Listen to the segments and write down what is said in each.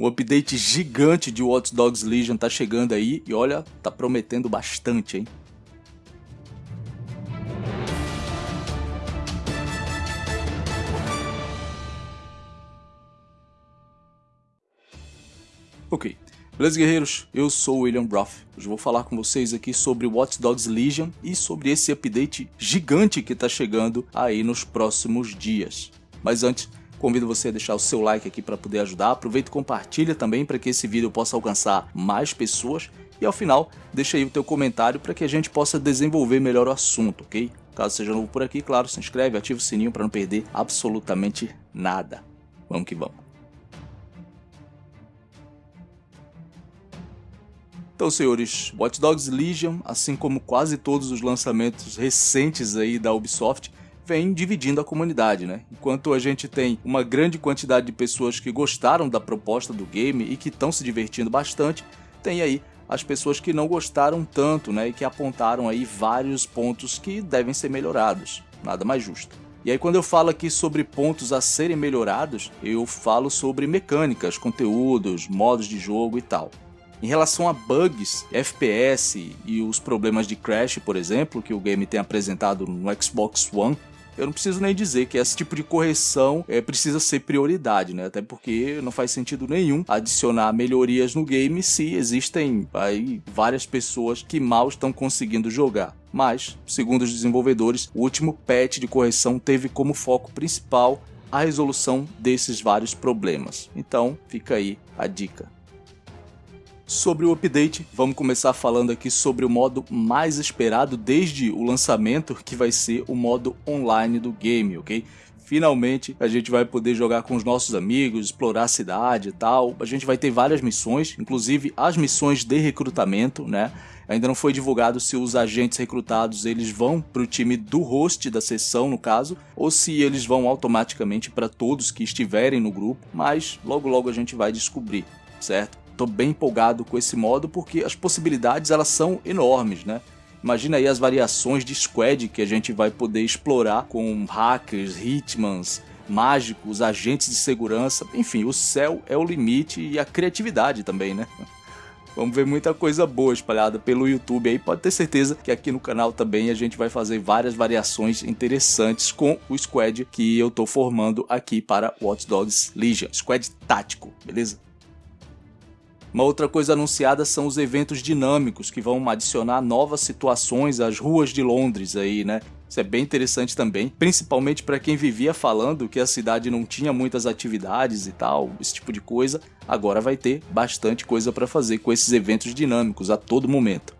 Um update gigante de Watch Dogs Legion tá chegando aí e olha, tá prometendo bastante, hein? Ok, beleza guerreiros? Eu sou o William Roth. Hoje vou falar com vocês aqui sobre Watch Dogs Legion e sobre esse update gigante que tá chegando aí nos próximos dias. Mas antes, Convido você a deixar o seu like aqui para poder ajudar. Aproveita e compartilha também para que esse vídeo possa alcançar mais pessoas. E ao final, deixa aí o teu comentário para que a gente possa desenvolver melhor o assunto, ok? Caso seja novo por aqui, claro, se inscreve, ativa o sininho para não perder absolutamente nada. Vamos que vamos. Então, senhores, Watch Dogs Legion, assim como quase todos os lançamentos recentes aí da Ubisoft, vem dividindo a comunidade, né? Enquanto a gente tem uma grande quantidade de pessoas que gostaram da proposta do game e que estão se divertindo bastante, tem aí as pessoas que não gostaram tanto, né? E que apontaram aí vários pontos que devem ser melhorados. Nada mais justo. E aí quando eu falo aqui sobre pontos a serem melhorados, eu falo sobre mecânicas, conteúdos, modos de jogo e tal. Em relação a bugs, FPS e os problemas de crash, por exemplo, que o game tem apresentado no Xbox One, eu não preciso nem dizer que esse tipo de correção é, precisa ser prioridade, né? Até porque não faz sentido nenhum adicionar melhorias no game se existem aí várias pessoas que mal estão conseguindo jogar. Mas, segundo os desenvolvedores, o último patch de correção teve como foco principal a resolução desses vários problemas. Então, fica aí a dica. Sobre o update, vamos começar falando aqui sobre o modo mais esperado desde o lançamento, que vai ser o modo online do game, ok? Finalmente a gente vai poder jogar com os nossos amigos, explorar a cidade e tal. A gente vai ter várias missões, inclusive as missões de recrutamento, né? Ainda não foi divulgado se os agentes recrutados eles vão para o time do host da sessão, no caso, ou se eles vão automaticamente para todos que estiverem no grupo, mas logo logo a gente vai descobrir, certo? Tô bem empolgado com esse modo porque as possibilidades elas são enormes, né? Imagina aí as variações de squad que a gente vai poder explorar com hackers, hitmans, mágicos, agentes de segurança, enfim, o céu é o limite e a criatividade também, né? Vamos ver muita coisa boa espalhada pelo YouTube aí, pode ter certeza que aqui no canal também a gente vai fazer várias variações interessantes com o squad que eu tô formando aqui para Watch Dogs Legion, squad tático, beleza? Uma outra coisa anunciada são os eventos dinâmicos que vão adicionar novas situações às ruas de Londres aí, né? Isso é bem interessante também, principalmente para quem vivia falando que a cidade não tinha muitas atividades e tal, esse tipo de coisa. Agora vai ter bastante coisa para fazer com esses eventos dinâmicos a todo momento.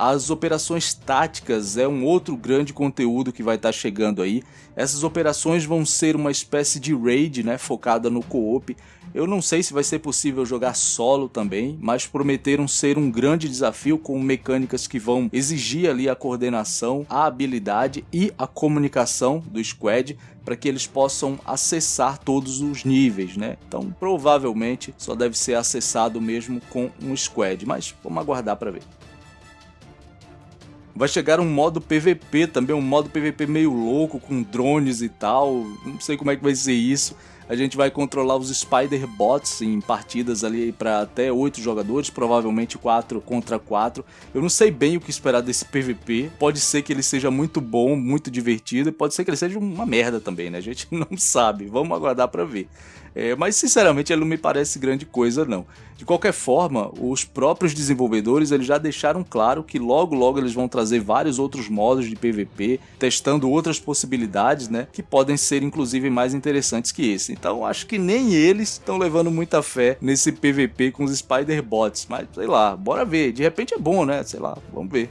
As operações táticas é um outro grande conteúdo que vai estar tá chegando aí. Essas operações vão ser uma espécie de raid, né, focada no co-op. Eu não sei se vai ser possível jogar solo também, mas prometeram ser um grande desafio com mecânicas que vão exigir ali a coordenação, a habilidade e a comunicação do squad para que eles possam acessar todos os níveis, né? Então, provavelmente só deve ser acessado mesmo com um squad, mas vamos aguardar para ver. Vai chegar um modo PVP também, um modo PVP meio louco, com drones e tal. Não sei como é que vai ser isso. A gente vai controlar os Spider Bots em partidas ali para até 8 jogadores, provavelmente 4 contra 4. Eu não sei bem o que esperar desse PVP. Pode ser que ele seja muito bom, muito divertido, e pode ser que ele seja uma merda também, né? A gente não sabe. Vamos aguardar para ver. É, mas sinceramente ele não me parece grande coisa não. De qualquer forma, os próprios desenvolvedores eles já deixaram claro que logo logo eles vão trazer vários outros modos de PVP, testando outras possibilidades, né, que podem ser inclusive mais interessantes que esse. Então acho que nem eles estão levando muita fé nesse PVP com os Spider Bots, mas sei lá, bora ver. De repente é bom, né? Sei lá, vamos ver.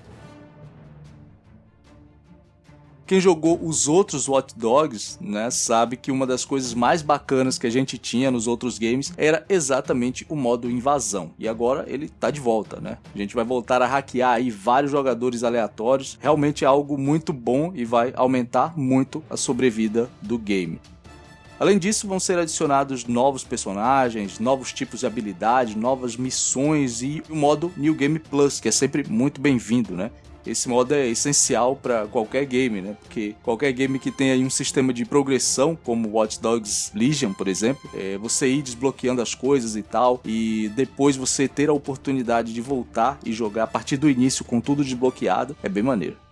Quem jogou os outros Watch Dogs, né, sabe que uma das coisas mais bacanas que a gente tinha nos outros games era exatamente o modo invasão. E agora ele tá de volta, né? A gente vai voltar a hackear aí vários jogadores aleatórios. Realmente é algo muito bom e vai aumentar muito a sobrevida do game. Além disso, vão ser adicionados novos personagens, novos tipos de habilidade, novas missões e o modo New Game Plus, que é sempre muito bem-vindo, né? Esse modo é essencial para qualquer game, né? Porque qualquer game que tenha um sistema de progressão, como Watch Dogs Legion, por exemplo, é você ir desbloqueando as coisas e tal, e depois você ter a oportunidade de voltar e jogar a partir do início com tudo desbloqueado, é bem maneiro.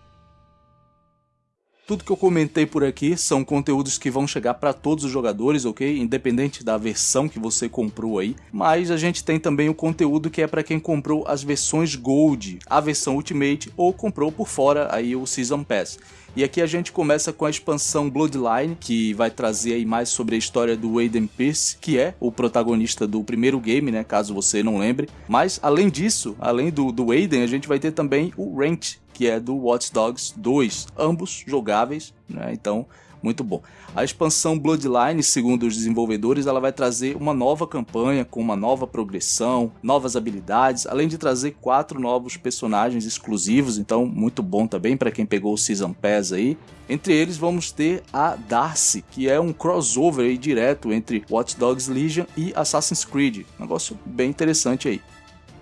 Tudo que eu comentei por aqui são conteúdos que vão chegar para todos os jogadores, ok? Independente da versão que você comprou aí. Mas a gente tem também o conteúdo que é para quem comprou as versões Gold, a versão Ultimate ou comprou por fora aí o Season Pass. E aqui a gente começa com a expansão Bloodline, que vai trazer aí mais sobre a história do Aiden Pierce, que é o protagonista do primeiro game, né, caso você não lembre. Mas além disso, além do, do Aiden, a gente vai ter também o Rent, que é do Watch Dogs 2, ambos jogáveis, né? Então, muito bom. A expansão Bloodline, segundo os desenvolvedores, ela vai trazer uma nova campanha com uma nova progressão, novas habilidades, além de trazer quatro novos personagens exclusivos, então muito bom também para quem pegou o Season Pass aí. Entre eles vamos ter a Darcy, que é um crossover aí direto entre Watch Dogs Legion e Assassin's Creed. Negócio bem interessante aí.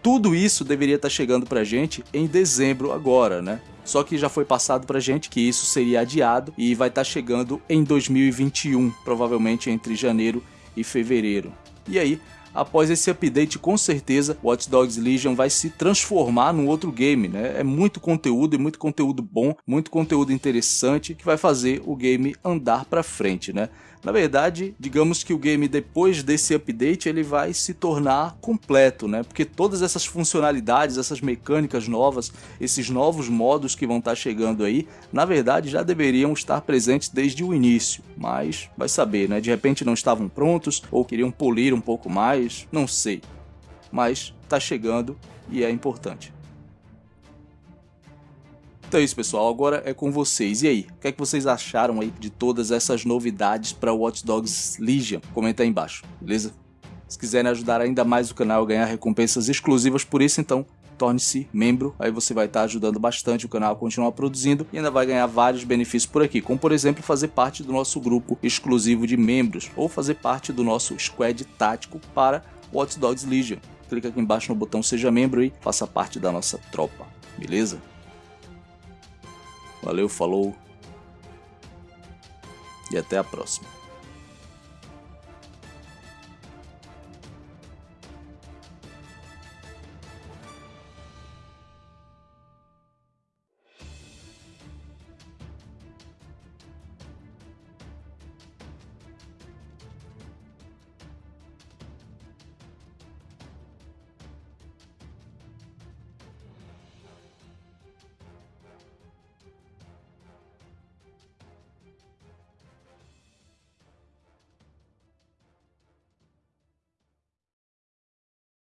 Tudo isso deveria estar tá chegando pra gente em dezembro agora, né? Só que já foi passado pra gente que isso seria adiado e vai estar tá chegando em 2021, provavelmente entre janeiro e fevereiro. E aí, após esse update, com certeza Watch Dogs Legion vai se transformar num outro game, né? É muito conteúdo e muito conteúdo bom, muito conteúdo interessante que vai fazer o game andar para frente, né? Na verdade, digamos que o game depois desse update ele vai se tornar completo, né? Porque todas essas funcionalidades, essas mecânicas novas, esses novos modos que vão estar chegando aí, na verdade já deveriam estar presentes desde o início, mas vai saber, né? De repente não estavam prontos ou queriam polir um pouco mais, não sei. Mas está chegando e é importante. Então é isso, pessoal. Agora é com vocês. E aí, o que é que vocês acharam aí de todas essas novidades para Watch Dogs Legion? Comenta aí embaixo, beleza? Se quiserem ajudar ainda mais o canal a ganhar recompensas exclusivas por isso, então torne-se membro, aí você vai estar ajudando bastante o canal a continuar produzindo e ainda vai ganhar vários benefícios por aqui, como por exemplo fazer parte do nosso grupo exclusivo de membros ou fazer parte do nosso squad tático para Watch Dogs Legion. Clica aqui embaixo no botão seja membro e faça parte da nossa tropa, beleza? Valeu, falou e até a próxima.